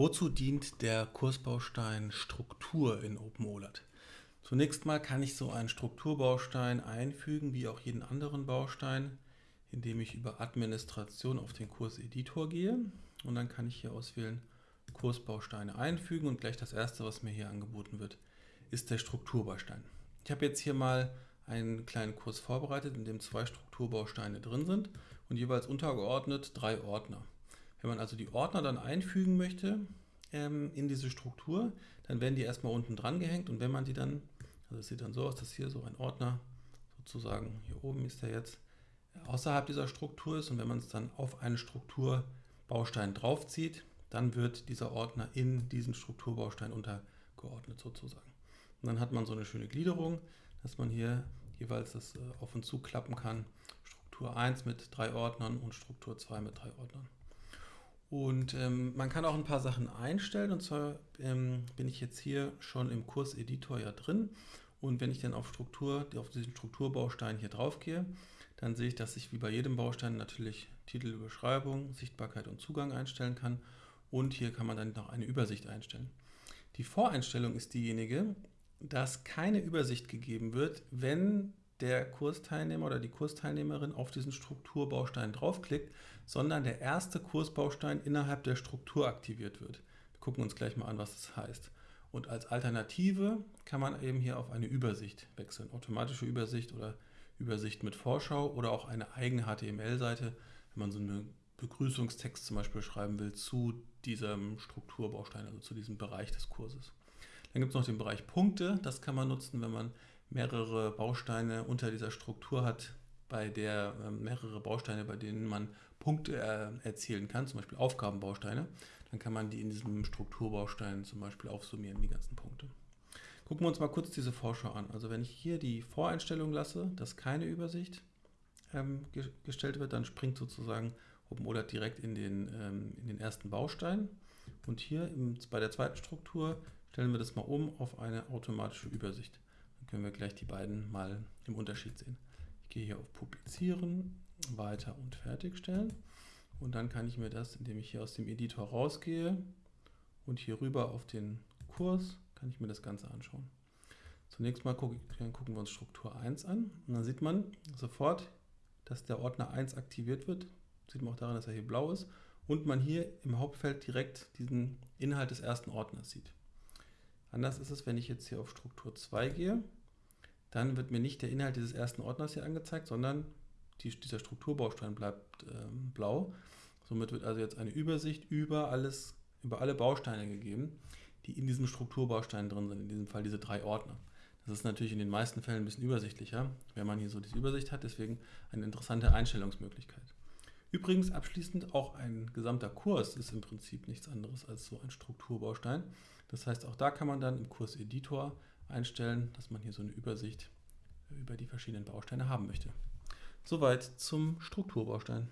Wozu dient der Kursbaustein Struktur in OpenOLAT? Zunächst mal kann ich so einen Strukturbaustein einfügen, wie auch jeden anderen Baustein, indem ich über Administration auf den Kurseditor gehe und dann kann ich hier auswählen Kursbausteine einfügen und gleich das erste, was mir hier angeboten wird, ist der Strukturbaustein. Ich habe jetzt hier mal einen kleinen Kurs vorbereitet, in dem zwei Strukturbausteine drin sind und jeweils untergeordnet drei Ordner. Wenn man also die Ordner dann einfügen möchte ähm, in diese Struktur, dann werden die erstmal unten dran gehängt und wenn man die dann, also es sieht dann so aus, dass hier so ein Ordner sozusagen, hier oben ist der jetzt, außerhalb dieser Struktur ist und wenn man es dann auf einen Strukturbaustein draufzieht, dann wird dieser Ordner in diesen Strukturbaustein untergeordnet sozusagen. Und dann hat man so eine schöne Gliederung, dass man hier jeweils das äh, auf und zu klappen kann. Struktur 1 mit drei Ordnern und Struktur 2 mit drei Ordnern. Und ähm, man kann auch ein paar Sachen einstellen. Und zwar ähm, bin ich jetzt hier schon im Kurseditor ja drin. Und wenn ich dann auf Struktur, auf diesen Strukturbaustein hier drauf gehe, dann sehe ich, dass ich wie bei jedem Baustein natürlich Titel, Beschreibung, Sichtbarkeit und Zugang einstellen kann. Und hier kann man dann noch eine Übersicht einstellen. Die Voreinstellung ist diejenige, dass keine Übersicht gegeben wird, wenn der Kursteilnehmer oder die Kursteilnehmerin auf diesen Strukturbaustein draufklickt, sondern der erste Kursbaustein innerhalb der Struktur aktiviert wird. Wir gucken uns gleich mal an, was das heißt. Und als Alternative kann man eben hier auf eine Übersicht wechseln. Automatische Übersicht oder Übersicht mit Vorschau oder auch eine eigene HTML-Seite, wenn man so einen Begrüßungstext zum Beispiel schreiben will zu diesem Strukturbaustein, also zu diesem Bereich des Kurses. Dann gibt es noch den Bereich Punkte. Das kann man nutzen, wenn man mehrere Bausteine unter dieser Struktur hat, bei der äh, mehrere Bausteine, bei denen man Punkte äh, erzielen kann, zum Beispiel Aufgabenbausteine, dann kann man die in diesem Strukturbaustein zum Beispiel aufsummieren, die ganzen Punkte. Gucken wir uns mal kurz diese Vorschau an. Also wenn ich hier die Voreinstellung lasse, dass keine Übersicht ähm, ge gestellt wird, dann springt sozusagen OpenOLAT direkt in den, ähm, in den ersten Baustein. Und hier im, bei der zweiten Struktur stellen wir das mal um auf eine automatische Übersicht. Können wir gleich die beiden mal im Unterschied sehen. Ich gehe hier auf Publizieren, Weiter und Fertigstellen. Und dann kann ich mir das, indem ich hier aus dem Editor rausgehe und hier rüber auf den Kurs, kann ich mir das Ganze anschauen. Zunächst mal gucken, gucken wir uns Struktur 1 an und dann sieht man sofort, dass der Ordner 1 aktiviert wird. Sieht man auch daran, dass er hier blau ist und man hier im Hauptfeld direkt diesen Inhalt des ersten Ordners sieht. Anders ist es, wenn ich jetzt hier auf Struktur 2 gehe, dann wird mir nicht der Inhalt dieses ersten Ordners hier angezeigt, sondern die, dieser Strukturbaustein bleibt ähm, blau. Somit wird also jetzt eine Übersicht über, alles, über alle Bausteine gegeben, die in diesem Strukturbaustein drin sind, in diesem Fall diese drei Ordner. Das ist natürlich in den meisten Fällen ein bisschen übersichtlicher, wenn man hier so diese Übersicht hat, deswegen eine interessante Einstellungsmöglichkeit. Übrigens abschließend auch ein gesamter Kurs ist im Prinzip nichts anderes als so ein Strukturbaustein. Das heißt, auch da kann man dann im Kurseditor einstellen, dass man hier so eine Übersicht über die verschiedenen Bausteine haben möchte. Soweit zum Strukturbaustein.